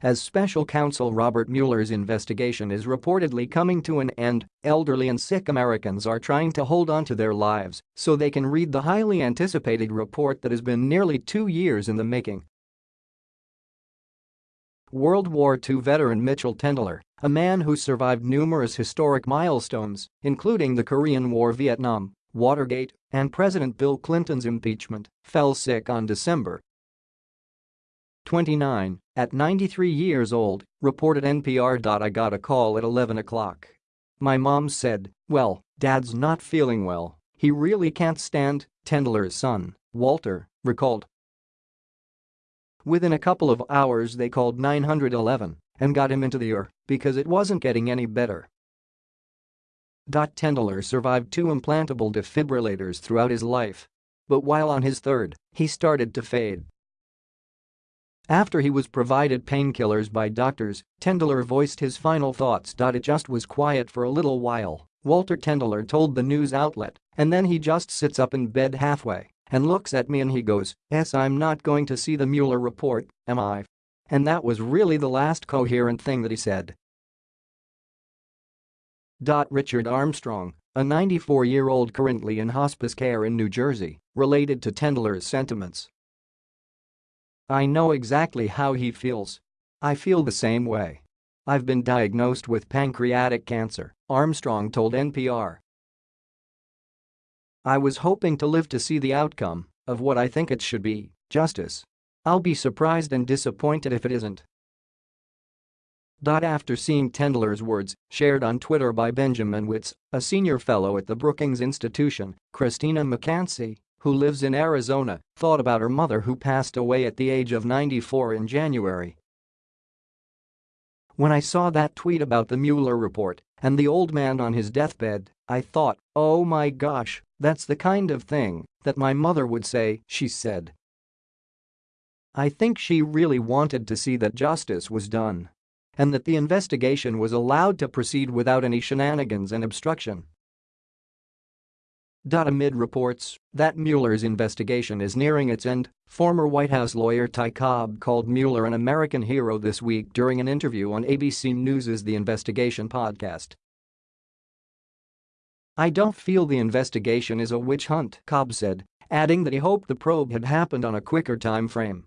As special counsel Robert Mueller's investigation is reportedly coming to an end, elderly and sick Americans are trying to hold on to their lives so they can read the highly anticipated report that has been nearly two years in the making. World War II veteran Mitchell Tendler, a man who survived numerous historic milestones, including the Korean War Vietnam, Watergate, and President Bill Clinton's impeachment, fell sick on December 29, at 93 years old, reported NPR. I got a call at 11 o'clock. My mom said, well, dad's not feeling well, he really can't stand, Tendler's son, Walter, recalled. Within a couple of hours they called 911 and got him into the ER because it wasn't getting any better. Tendler survived two implantable defibrillators throughout his life. But while on his third, he started to fade. After he was provided painkillers by doctors, Tendler voiced his final thoughts. It just was quiet for a little while, Walter Tendler told the news outlet, and then he just sits up in bed halfway and looks at me and he goes, yes I'm not going to see the Mueller report, am I? And that was really the last coherent thing that he said. Richard Armstrong, a 94-year-old currently in hospice care in New Jersey, related to Tendler's sentiments I know exactly how he feels. I feel the same way. I've been diagnosed with pancreatic cancer, Armstrong told NPR. I was hoping to live to see the outcome of what I think it should be, justice. I'll be surprised and disappointed if it isn't. After seeing Tendler's words, shared on Twitter by Benjamin Wittes, a senior fellow at the Brookings Institution, Christina McCancy, who lives in Arizona, thought about her mother who passed away at the age of 94 in January. When I saw that tweet about the Mueller report and the old man on his deathbed, I thought, oh my gosh, that's the kind of thing that my mother would say, she said. I think she really wanted to see that justice was done and that the investigation was allowed to proceed without any shenanigans and obstruction. Amid reports that Mueller's investigation is nearing its end, former White House lawyer Ty Cobb called Mueller an American hero this week during an interview on ABC News' The Investigation podcast. I don't feel the investigation is a witch hunt, Cobb said, adding that he hoped the probe had happened on a quicker time frame.